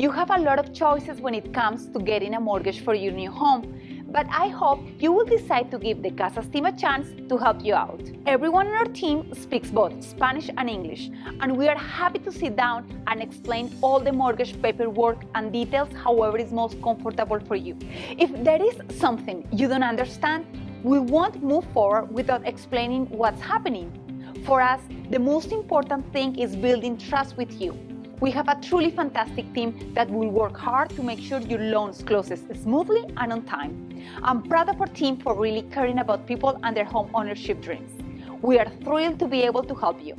You have a lot of choices when it comes to getting a mortgage for your new home, but I hope you will decide to give the Casas team a chance to help you out. Everyone on our team speaks both Spanish and English, and we are happy to sit down and explain all the mortgage paperwork and details however is most comfortable for you. If there is something you don't understand, we won't move forward without explaining what's happening. For us, the most important thing is building trust with you. We have a truly fantastic team that will work hard to make sure your loans closes smoothly and on time. I'm proud of our team for really caring about people and their home ownership dreams. We are thrilled to be able to help you.